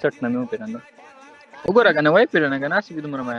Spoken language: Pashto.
سټ نه مې وپیژنده وګوره کنه وای پیژنه کنه چې دومره ما